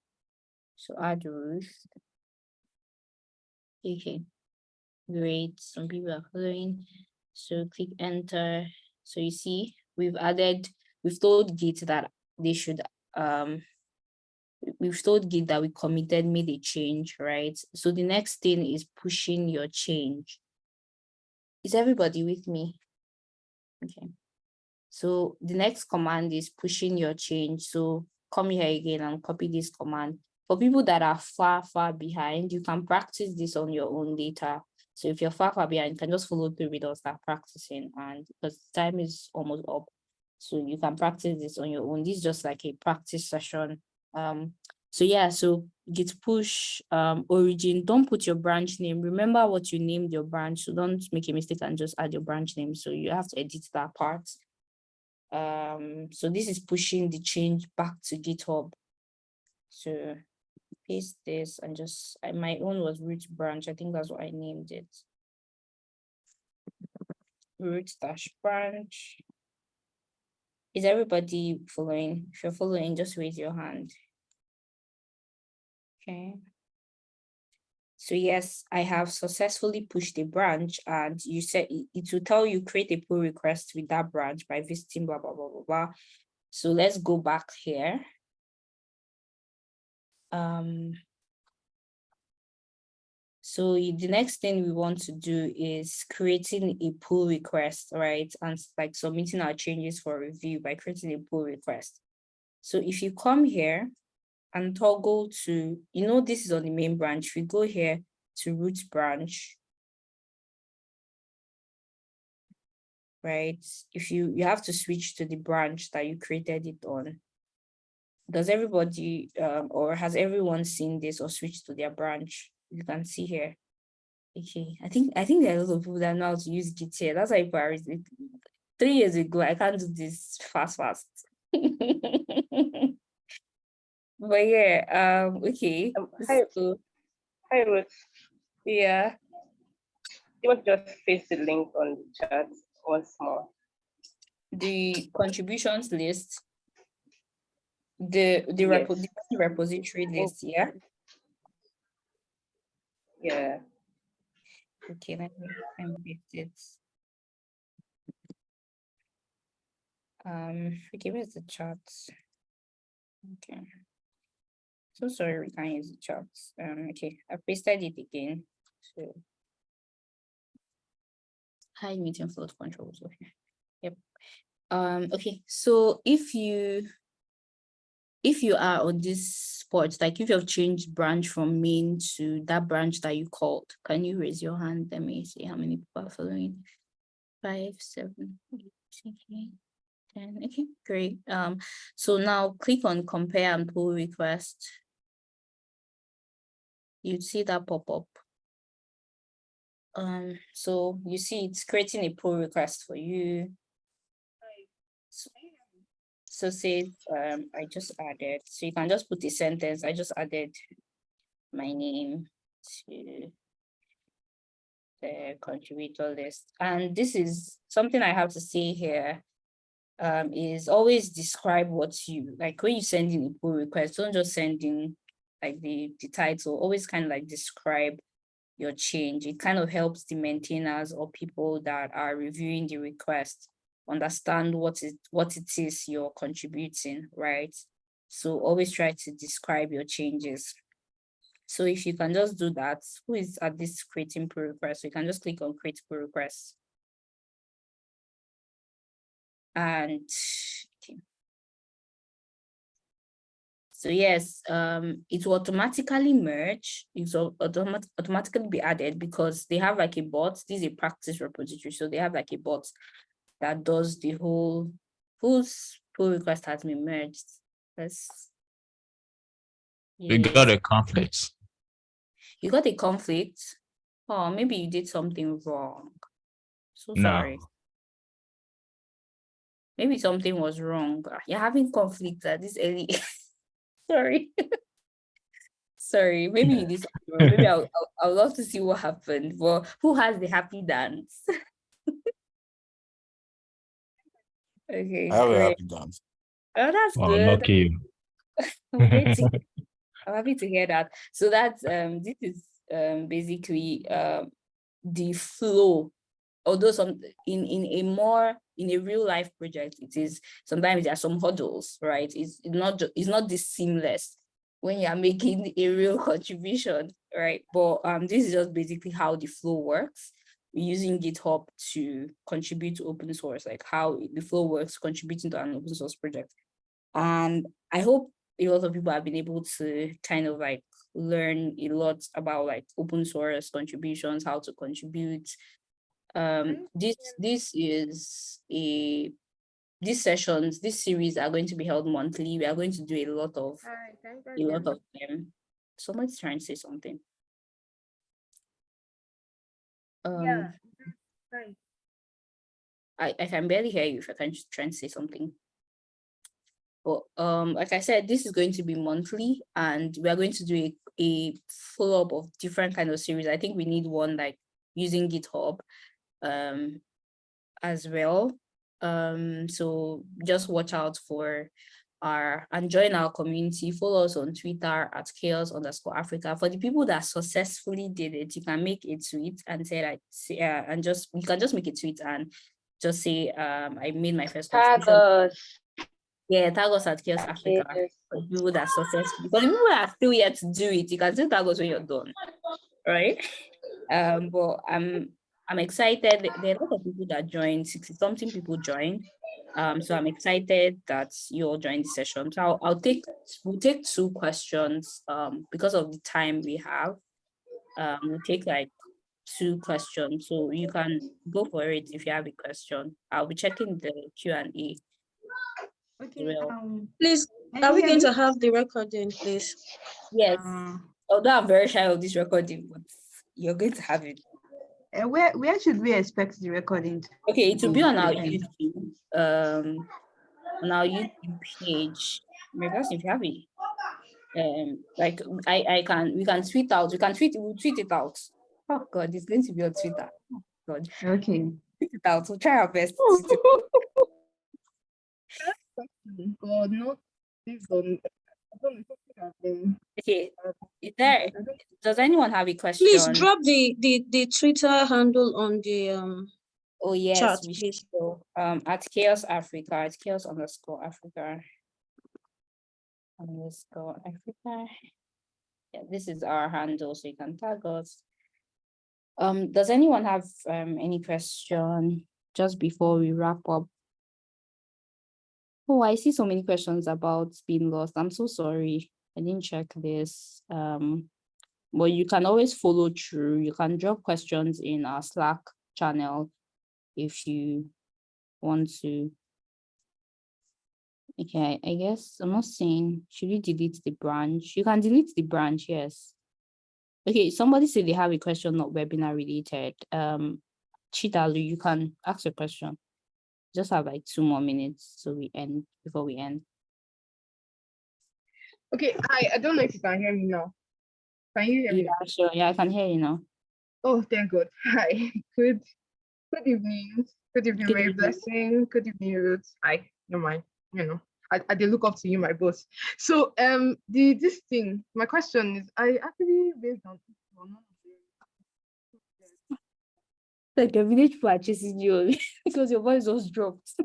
So add Ruth. Okay. Great, some people are following. So click enter. So you see, we've added, we've told Git that they should, um, we've told Git that we committed, made a change, right? So the next thing is pushing your change. Is everybody with me? Okay. So the next command is pushing your change. So come here again and copy this command. For people that are far, far behind, you can practice this on your own later. So if you're far, far behind, you can just follow through with us, start practicing and because time is almost up. So you can practice this on your own. This is just like a practice session. Um, so yeah, so git push um origin, don't put your branch name. Remember what you named your branch. So don't make a mistake and just add your branch name. So you have to edit that part. Um, so this is pushing the change back to GitHub. So paste this and just, I- my own was Ruth branch. I think that's what I named it. Ruth dash branch. Is everybody following? If you're following, just raise your hand. Okay. So yes, I have successfully pushed a branch and you said it, will tell you create a pull request with that branch by visiting blah, blah, blah, blah, blah. So let's go back here. Um, so the next thing we want to do is creating a pull request, right? And like submitting our changes for review by creating a pull request. So if you come here and toggle to, you know, this is on the main branch, we go here to Ruth branch. Right, if you, you have to switch to the branch that you created it on. Does everybody, um, or has everyone seen this or switched to their branch? You can see here. Okay, I think, I think there are a lot of people that know how to use Git here. That's why it. three years ago, I can't do this fast, fast. But yeah, um, okay. Um, hi, So, hi Ruth. yeah, You want to just paste the link on the chat once more? the contributions list. The, the repo, the repository list, yeah? Yeah. Okay, let me, paste it. Um, okay, where's the chat? Okay. So sorry, we can't use the chat. Um, okay, I pasted it again, so. Hide meeting float controls, okay, yep. Um, okay, so if you if you are on this spot, like if you have changed branch from main to that branch that you called, can you raise your hand? Let me see how many people are following. Five, seven, eight, nine, ten. Okay, great. Um, so now click on compare and pull request. You'd see that pop up. Um, so you see it's creating a pull request for you. So- say, um, I just added, so you can just put a sentence, I just added my name to the contributor list. And this is something I have to say here. Um, is always describe what you, like when you send in a pull request, don't just send in like the, the title, always kind of like describe your change. It kind of helps the maintainers or people that are reviewing the request understand what it what it is you're contributing, right? So always try to describe your changes. So if you can just do that, who is at this creating pull request? You can just click on create pull request. And So yes, um, it will automatically merge, it will automat automatically be added because they have like a bot, this is a practice repository, so they have like a bot that does the whole, whose pull request has been merged. Let's. We got a conflict. You got a conflict? Oh, maybe you did something wrong. So No. sorry. Maybe something was wrong. Ah, You're having conflict at this early. Sorry. Sorry, maybe you did something wrong. Maybe I'll, I'll, I'll love to see what happened. Well, who has the happy dance? Okay, I have a happy dance. Oh, that's Oh, good. lucky you. I'm to I'm happy to hear that. So that's um this is um basically um the flow. Although some in in a more in a real life project, it is sometimes there are some hurdles, right? It's not it's not this seamless when you are making a real contribution, right? But um this is just basically how the flow works. We're using GitHub to contribute to open source, like how the flow works, contributing to an open source project. And I hope a lot of people have been able to kind of like learn a lot about like open source contributions, how to contribute. Um, this this is a these sessions, this series are going to be held monthly. We are going to do a lot of a lot of them. Somebody's trying to say something. Um, I, I can barely hear you if I can just try and say something. But um, like I said, this is going to be monthly and we are going to do a, a follow-up of different kind of series. I think we need one like using GitHub um, as well. Um, so just watch out for our and join our community. Follow us on Twitter at CHAOSS underscore Africa. For the people that successfully did it, you can make a tweet and say like, say, uh, and just you can just make a tweet and just say, um, I made my first Tag Yeah, tag us at CHAOSS Africa. For people that successfully, but the people that are still yet to do it, you can still tag us when you're done, right? Um, but I'm I'm excited. There there are a lot of people that joined. Sixty something people joined. Um, so I'm excited that you all joined the session. So I'll, I'll take we'll take two questions. Um, because of the time we have. Um, we'll take like two questions. So you can go for it if you have a question. I'll be checking the Q and A. Okay, um, Please, are we going to have the recording, please? Yes. Uh, Although I'm very shy of this recording, but you're going to have it. Uh, where, where should we expect the recording? Okay, it will be on our YouTube, um, on our YouTube page. Maybe if you have it. Um, like I, I can, we can tweet out, we can tweet, we'll tweet it out. Oh God, it's going to be on Twitter. Oh God, Okay. tweet it out. We'll try our best. God, no, please don't. I don't know if I have been- Okay, is there, does anyone have a question? Please drop the, the, the Twitter handle on the, um, Oh, yes, chat, we should go, um, at CHAOSS Africa, at CHAOSS underscore Africa. Underscore Africa. Yeah, this is our handle, so you can tag us. Um, does anyone have, um, any question just before we wrap up? Oh, I see so many questions about being lost. I'm so sorry. I didn't check this. Um, but you can always follow through. You can drop questions in our Slack channel if you want to. Okay, I guess I'm not saying, should you delete the branch? You can delete the branch, yes. Okay, somebody said they have a question not webinar related. Um, Chidalu, you can ask a question. Just have like two more minutes so we end, before we end. Okay, hi, I don't know if you can hear me now. Can you hear me? Yeah, sure, yeah, I can hear you now. Oh, thank God. Hi, good, good evening. Good evening, Good evening. Blessing. Good evening, Ruth. Hi, no mind, you know, I, I did look up to you, my boss. So, um, the this thing, my question is, I actually based on on one of the- Like the village people are chasing you because your voice was dropped.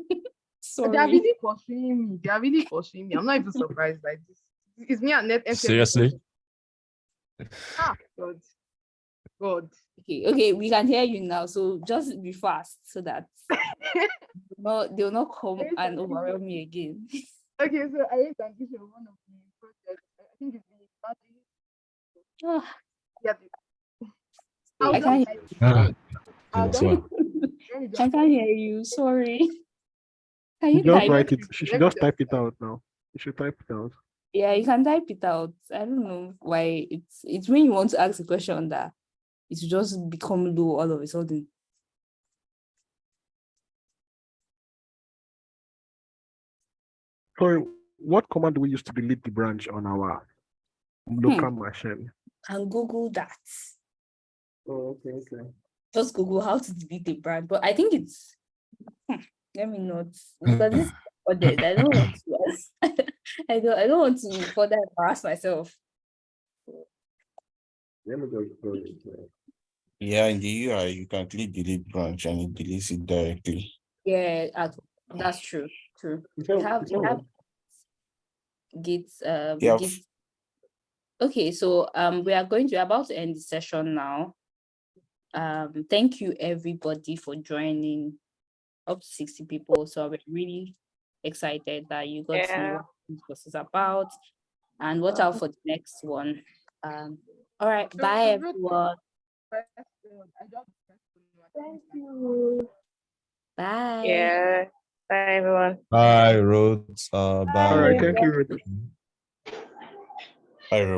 They are really pursuing me. They are really pursuing me. I'm not even surprised by this. It's me and Net. Seriously? Ah, God. God. Okay, okay, we can hear you now. So just be fast so that no, they'll not come and overwhelm me again. Okay, so I raised an issue of one of the projects. I I think it's the battery. Ah, Yeah. the- I I'll can't- just- I'll that's just- why. let me I can't hear you. Sorry. Can You you just type? write it. She should just type it out now. You should type it out. Yeah, you can type it out. I don't know why it's it's when you want to ask a question that it just become low all of a sudden. Sorry, what command do we use to delete the branch on our local hmm. machine? And Google that. Oh, okay, okay. Just Google how to delete a brand. But I think it's hmm, let me not because this is. I don't want to ask- I don't I don't want to further embarrass myself. Let me go Yeah, in the UI, you can click delete branch and it deletes it directly. Yeah, that's true. True. We have we have Git um Yeah. Git. Okay, so um we are going to about to end the session now. Um thank you everybody for joining up to 60 people. So we're really excited that you got to know what this course is about and watch out for the next one. Um all right, So- bye so Ruth, everyone. press the- I just pressed the- Thank you. Bye. Yeah. Bye, everyone. Bye, Ruth. Uh, bye. All right, thank you. Ruth. Bye, everyone.